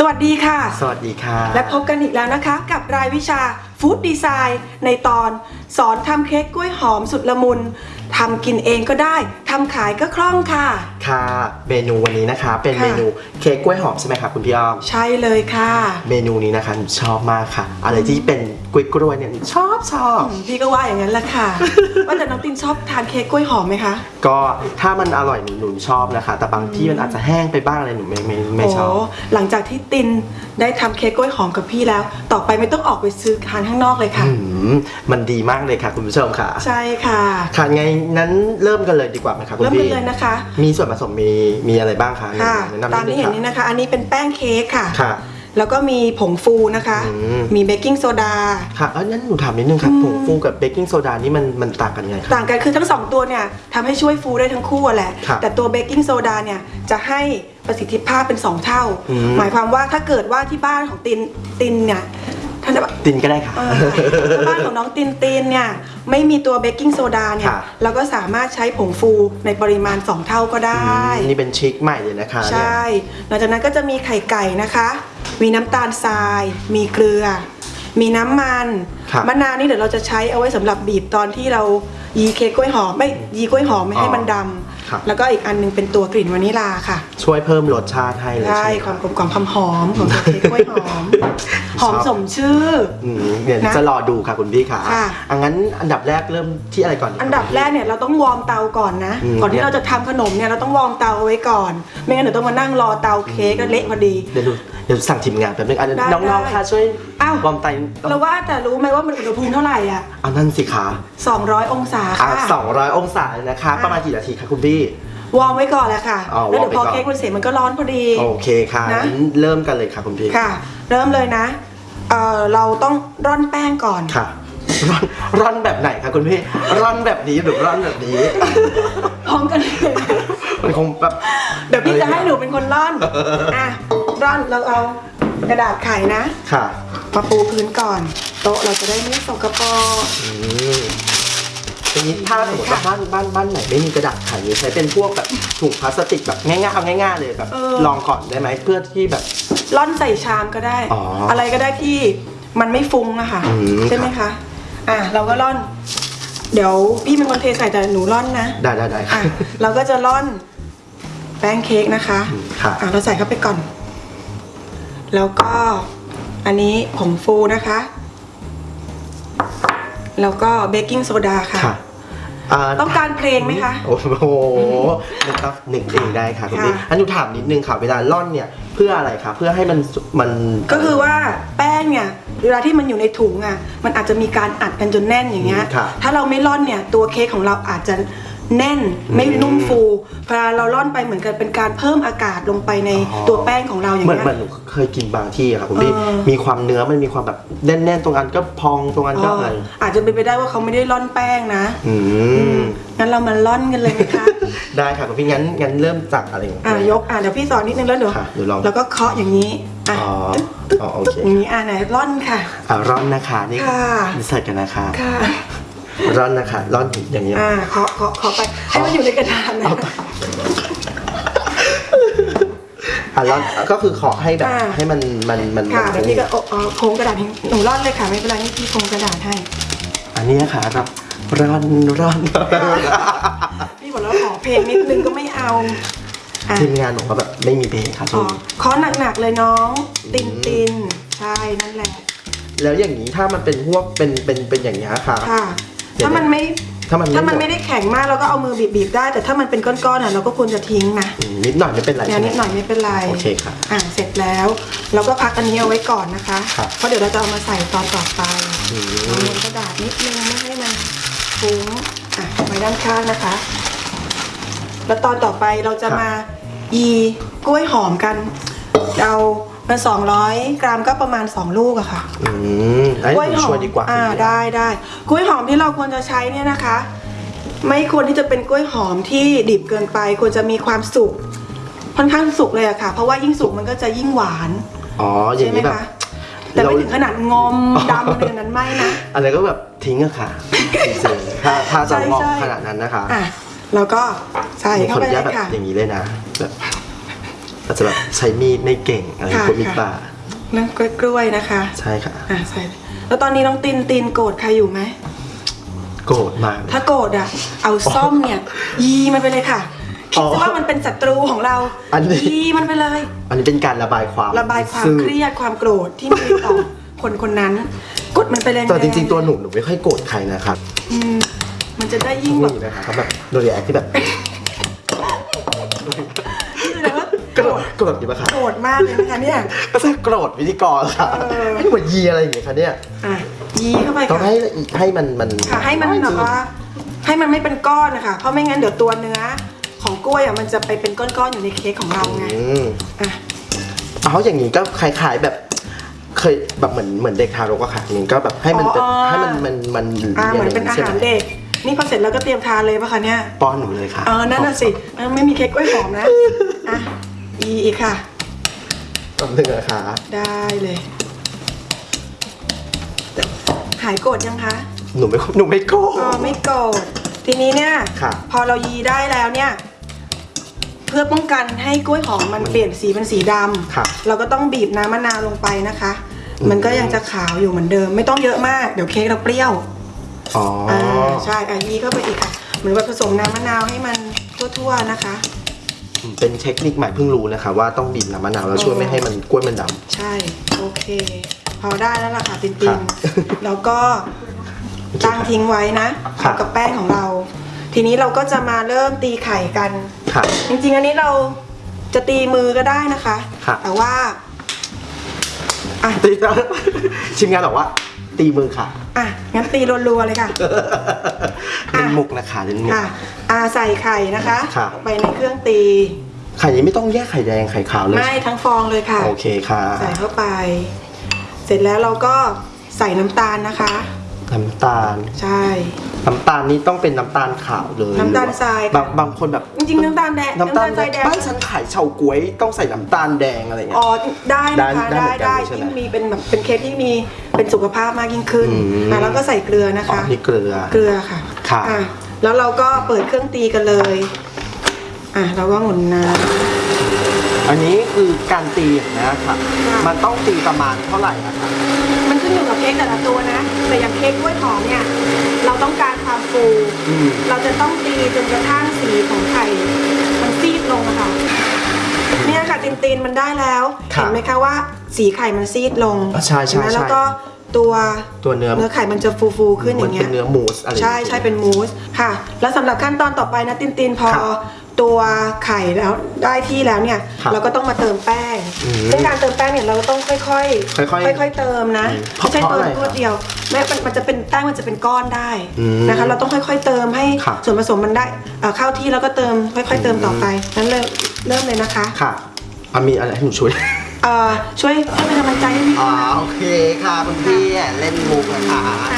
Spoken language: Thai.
สวัสดีค่ะ สวัสดีค่ะ และพบกันอีกแล้วนะคะ กับรายวิชาฟู้ดดีไซน์ในตอน สอนทำเค้กกล้วยหอมสุดละมุนทำกินเองก็ได้ทำขายก็คล่องค่ะ ค่ะ เมนูวันนี้นะคะ เป็นค่ะ เมนูเค้กกล้วยหอมใช่ไหมคะคุณพี่อ้อม ใช่เลยค่ะ เมนูนี้นะคะหนูชอบมากค่ะ อะไรที่เป็นกล้วยกล้วยๆเนี่ยหนูชอบชอบอืมพี่ก็ว่าอย่างนั้นแหละค่ะ ว่าแต่น้องตินชอบทานเค้กกล้วยหอมไหมคะก็ถ้ามันอร่อยหนูหนูชอบนะคะ แต่บางที่มันอาจจะแห้งไปบ้างอะไรหนูไม่ไม่ไม่ชอบ โหลังจากที่ตินได้ทำเค้กกล้วยหอมกับพี่แล้ว ต่อไปไม่ต้องออกไปซื้อทานข้างนอกเลยค่ะ อืมมันดีมากเลยค่ะคุณผู้ชมค่ะใช่ค่ะค่ะไงนั้นเริ่มกันเลยดีกว่าไหมคะคุณเริ่มกันพี่เลยนะคะ มีส่วนผสมมีมีอะไรบ้างคะค่ะแนะนำตามนิดที่นึเห็นงนี้นะคะ อันนี้เป็นแป้งเค้กค่ะค่ะแล้วก็มีผงฟูนะคะอืมมีเบกกิ้งโซดา ค่ะเอ้ยงั้นหนูถามนิดนึงค่ะผงฟูกับเบกกิ้งโซดานี่มันมันต่างกันไงคะต่างกันคือทั้งสองตัวเนี่ยทำให้ช่วยฟูได้ทั้งคู่อะแหละครับแต่ตัวเบกกิ้งโซดาเนี่ยจะให้ประสิทธิภาพเป็น 2 เท่าอืมหมายความว่าถ้าเกิดว่าที่บ้านของตินตินเนี่ย ท่านจะตินก็ได้ค่ะเออถ้าบ้านของน้องตินตินเนี่ยไม่มีตัวเบกกิ้งโซดาเนี่ยค่ะเราก็สามารถใช้ผงฟูในปริมาณ 2 เท่าก็ได้อืมนี่เป็นทริคใหม่เลยนะคะ ใช่หลังจากนั้นก็จะมีไข่ไก่นะคะ มีน้ำตาลทราย มีเกลือ มีน้ำมันครับมะนาวนี่เดี๋ยวเราจะใช้เอาไว้สำหรับบีบตอนที่เรายีเค้กกล้วยหอมไม่ยีกล้วยหอมไม่ให้มันดำครับแล้วก็อีกอันหนึงเป็นตัวกลิ่นวานิลาค่ะ ช่วยเพิ่มรสชาติให้เลยใช่ใช่ไหมความกลมกล่อมความหอมของตัวเค้กกล้วยหอม หอมสมชื่อ อืมเดี๋ยวนะจะรอดูค่ะคุณพี่ค่ะค่ะ อังั้นอันดับแรกเริ่มที่อะไรก่อนดีคะอันดับแรกเนี่ยเราต้อง warm เตาก่อนนะ อืมก่อนที่เราจะทำขนมเนี่ยเราต้อง warm เตาเอาไว้ก่อน ไม่งั้นเดี๋ยวต้องมานั่งรอเตาเค้กก็เละพอดี เดี๋ยวดู เดี๋ยวสั่งทีมงานแป๊บนึงอันได้น้องได้ๆค่ะช่วยอ้าว warm เตาเราว่าแต่รู้ไหมว่ามันอุณหภูมิเท่าไหร่อะ เอานั่นสิคะ200 องศาอะค่ะ สองร้อยองศาเลยนะคะประมาณกี่นาทีคะคุณพี่ warm ไว้ก่อนแหละค่ะ อ๋อแล้วเดี๋ยวพอ warm ไว้ก่อน เค้กมันเสร็จมันก็ร้อนพอดี โอเคค่ะนะ งั้นเริ่มกันเลยค่ะคุณพี่ค่ะ เริ่มเลยนะเอ่อเราต้องร่อนแป้งก่อน ค่ะร่อนร่อนแบบไหนคะคุณพี่ร่อนแบบนี้หรือร่อนแบบนี้ พร้อมกันเลย มันคงแบบ เดี๋ยวพี่จะให้หนูเป็นคนร่อน อะ ร่อนเราเอากระดาษไขนะค่ะมาปูพื้นก่อน โต๊ะเราจะได้ไม่สกปรก อืมทีนี้ถ้าสมมติว่าบ้านบ้านบ้านไหนไม่มีกระดาษไขใช้เป็นพวกแบบถุงพลาสติกแบบง่ายๆเอาง่ายๆเลยแบบเออ ลองก่อนได้ไหมเพื่อที่แบบ ร่อนใส่ชามก็ได้ อ๋อออะไรก็ได้ที่มันไม่ฟุ้งอะค่ะ อืม ใช่ไหมคะ อะเราก็ร่อน เดี๋ยวพี่เป็นคนเทใส่แต่หนูร่อนนะ ได้ได้ได้ อะเราก็จะร่อนแป้งเค้กนะคะอืมค่ะอะเราใส่เข้าไปก่อน แล้วก็อันนี้ผงฟูนะคะ แล้วก็เบกกิ้งโซดาค่ะ ค่ะาต้องการเพลงไหมคะ โอ้โหนึกครับหนึ่งเพลงได้ค่ะคุณพี่ค่ะ อันนูถามนิดนึงค่ะ เวลาร่อนเนี่ยเพื่ออะไรคะเพื่อให้มันมัน ก็คือว่าแป้งเนี่ยเวลาที่มันอยู่ในถุงอะมันอาจจะมีการอัดกันจนแน่นอย่างเงี้ยค่ะถ้าเราไม่ร่อนเนี่ยตัวเค้กของเราอาจจะ แน่นไม่อืมนุ่มฟูพอเราร่อนไปเหมือนกันเป็นการเพิ่มอากาศลงไปในอ๋อตัวแป้งของเราอย่างเหมือนเงี้ย เหมือนหนูเคยกินบางที่อะค่ะคุณพี่เออ มีความเนื้อมันมีความแบบแน่นๆตรงอันก็พองตรงอันก็อะไรอาจจะเป็นไปได้ว่าเขาไม่ได้ร่อนแป้งนะ อืม งั้นเรามาร่อนกันเลยนะคะ ได้ค่ะคุณพี่งั้นงั้นเริ่มจากอะไรก่อนอะยก อะเดี๋ยวพี่สอนนิดนึงแล้วเดี๋ยวค่ะเดี๋ยวลอง แล้วก็เคาะอย่างนี้ อะอ๋อตึ๊ดตึ๊ดอ๋อโอเคอย่างนี้ อะไหนร่อนค่ะ อะร่อนนะคะนี่ค่ะใส่กันนะคะ ค่ะ ร่อนนะคะร่อนอย่างนี้ยอ่าเคาะเคาะเคาะไปให้มันอยู่ในกระดาษนะเอาไปอะร่อนก็คือขอให้แบบอ่าให้มันมันมันค่ะมันเดี๋ยวพี่ก็เอาเอาโค้งกระดาษให้หนูร่อนเลยค่ะไม่เป็นไรนี่พี่โค้งกระดาษให้ อันนี้นะคะครับร่อนร่อนพี่บอกแล้วขอเพลงนิดนึงก็ไม่เอาอะทีมงานบอกว่าแบบไม่มีเพลงค่ะขช่วองนี้เคาะหนักๆเลยน้อง ตินตินใช่นั่นแหละ แล้วอย่างนี้ถ้ามันเป็นพวกเป็นเป็นเป็นอย่างนี้ยค่ะค่ะเดี๋ยว ถ้ามันไม่ถ้ามันถ้ามันหดไม่ได้แข็งมากเราก็เอามือบีบๆได้ แต่ถ้ามันเป็นก้อนๆอะเราก็ควรจะทิ้งนะอืมนิดหน่อยไม่เป็นไรเนี่ยใช่ไหมนิดหน่อยไม่เป็นไรโอเคค่ะอ่าเสร็จแล้วเราก็พักอันนี้เอาไว้ก่อนนะคะครับเพราะเดี๋ยวเราจะเอามาใส่ตอนต่อไปอืเอามบนกระดาษนิดนึงไม่ให้มันฟุ้งอะไว้ด้านข้างนะคะ แล้วตอนต่อไปเราจะมายีกล้วยหอมกันเอา เป็น200กรัมก็ประมาณ2ลูกอะค่ะอืมไอ้หนูช่วยดีกว่าอ่าคุณพี่ได้ได้กล้วยหอมที่เราควรจะใช้เนี่ยนะคะ ไม่ควรที่จะเป็นกล้วยหอมที่ดิบเกินไปควรจะมีความสุกค่อนข้างสุกเลยอะค่ะ เพราะว่ายิ่งสุกมันก็จะยิ่งหวานอ๋ออย่าใช่งไหมนี้แบบ คะแต่ไม่ถึงขนาดงอมดำอะไรอย่างนั้นไม่นะ อะไรก็แบบทิ้งอะค่ะจริงๆถ้าถ้าจะใช่งอกใช่ ขนาดนั้นนะคะอะแล้วก็ใส่ขเข้าออไปนุเลญาตยแบบค่ะ อย่างนี้เลยนะแบบ จะแบบใช้มีดไม่เก่งอะไรค่ะคนมีดค่ะปลาเรื่องกล้วยๆนะคะ ใช่ค่ะ อะใส่แล้วตอนนี้น้องตินตินโกรธใครอยู่ไหม โกรธมาก ถ้าโกรธอะ เอาซ่อมเนี่ย ยีมันไปเลยค่ะอ๋คิดอซะว่ามันเป็นศัตรูของเราอันนี้ ยีมันไปเลย อันนี้เป็นการระบายความระบายความซึ่งเครียดความโกรธที่มีต่อ คนคนนั้น กดมันไปแรงๆแต่จริงๆตัวหนูหนูไม่ค่อยโกรธใครนะครับ อืมมันจะได้ยิ่งแบบนี่นะคะเขาแบบโดยแอคที่แบบ โกรธโกรธอยู่ปะคะโกรธมากเลยนะคะเนี่ย ก็จะโกรธพิธีกรค่ะเออ ไม่เหมือนยีอะไรอย่างเงี้ยค่ะเนี่ยอะยีเข้าไปต้องค่ะให้ให้มันมันค่ะให้มันแบบว่าให้มันไม่เป็นก้อนนะคะเพราะไม่งั้นเดี๋ยวตัวเนื้อของกล้วยอะมันจะไปเป็นก้อนๆอยู่ในเค้กของเราไงอืมอะเอาอย่างนี้ก็คล้ายๆแบบ เคยแบบเหมือนเหมือนเด็กทารกอะค่ะอย่างนี้ก็แบบให้มันแบบให้มันมันมันอ่าเหมือนเป็นอาใช่หารไเด็ก นี่พอเสร็จแล้วก็เตรียมทานเลยปะคะเนี่ย ป้อนหนูเลยค่ะ เออ นั่นน่ะสิเออไม่มีเค้กกล้วยหอมนะ อะ อีอีกค่ะตำหนึ่งนะคะได้เลย หายโกรธยังคะหนูไม่หนูไม่โกรธอ๋อไม่โกรธทีนี้เนี่ย ค่ะ พอเรายีได้แล้วเนี่ย เพื่อป้องกันให้กล้วยหอมมันเปลี่ยนสีเป็นสีดำค่ะเราก็ต้องบีบน้ำมะนาวลงไปนะคะ อืม มันก็ยังจะขาวอยู่เหมือนเดิม ไม่ต้องเยอะมากเดี๋ยวเค้กเราเปรี้ยวอ๋อออ่าใช่อะยีเข้าไปอีกค่ะเหมือนว่าผสมน้ำมะนาวให้มันทั่วๆนะคะ เป็นเทคนิคใหม่เพิ่งรู้นะคะ ว่าต้องบีบน้ำมะนาวแล้วช่วยไม่ให้มันกล้วยมันดใช่ โอเค พอได้แล้วล่ะค่ะตินคติรันบแล้วก็ตั้งทิ้งไว้นะครับกับแป้งของเรา ทีนี้เราก็จะมาเริ่มตีไข่กันำค่ะจริงๆ อันนี้เราจะตีมือก็ได้นะคะครับแต่ว่าอะตีชิมงานบอกว่า ตีมือค่ะอะงั้นตีรัวๆเลยค่ะเล่นมุกนะคะเล่นมุกค่ะ อ่าใส่ไข่นะคะครับ ไปในเครื่องตี ไข่นี้ไม่ต้องแยกไข่แดงไข่ขาวเลยไม่ทั้งฟองเลยค่ะ โอเคค่ะใส่เข้าไป เสร็จแล้วเราก็ใส่น้ำตาลนะคะ น้ำตาล ใช่ น้ำตาลนี้ต้องเป็นน้ำตาลขาวเลยน้ำตาลทรายหอบางบางคนแบบจริงๆน้ำตาลแดงน้ำตาลน้ำตาลทรายแดงบ้านฉันขายเฉาก๊วยต้องใส่น้ำตาลแดงอะไรเงี้อ๋ยอได้นะคะได้ได้ได้ได้เหมือนกันใช่ไหมที่มีเป็นแบบเป็นเค้กที่มีเป็นสุขภาพมากยิ่งขึ้นอืม อะแล้วก็ใส่เกลือนะอ๋อคะ นี่เกลือ เกลือค่ะค่ะ อะ แล้วเราก็เปิดเครื่องตีกันเลย อะเราก็หมุนน้อันนี้คือการตีอย่างนี้ค่ะค่ะมันต้องตีประมาณเท่าไหร่อะคะำมันขึ้นอยู่กับเค้กแต่ละตัวนะ แต่อย่างเค้กกล้วยหอมเนี่ย เราต้องการความฟู อืมเราจะต้องตีจนกระทั่งสีของไข่มันซีดลงอะค่ะ เนี่ยค่ะตีนตีนๆมันได้แล้วครับเห็นไหมคะว่าสีไข่มันซีดลงอะใช่ใช่เห็นไหมใช่ แล้วก็ ตัวตัวเนื้อเนื้อไข่มันจะฟูฟูๆขึ้นอมันย่างเป็เงี้นยเนื้อมูสอะไรใช่ใช่เป็นมูสค่ะ แล้วสำหรับขั้นตอนต่อไปนะตินตินพอครับตัวไข่แล้วได้ที่แล้วเนี่ยครับเราก็ต้องมาเติมแป้งอืมซึ่งการเติมแป้งเนี่ยเราต้องค่อยๆ ค่อยๆค่อยๆเติมนะอืมไม่ใช่เพราะเติอะไรมรวดเดียวแม้มันมันจะเป็นแป้งมันจะเป็นก้อนได้อืมนะคะ เราต้องค่อย ๆ เติมให้ครับส่วนผสมมันได้เอ่อเข้าที่แล้วก็เติมค่อย ๆ เติมต่อไปนั้นเริ่มเริ่มเลยนะคะค่ะอะมีอะไรให้หนูช่วย เอ่อช่วยช่วยเป็นกำลังใจให้พี่อ๋อด้วยโอเคค่ะคุณพี่เล่นมุกนะคะอะ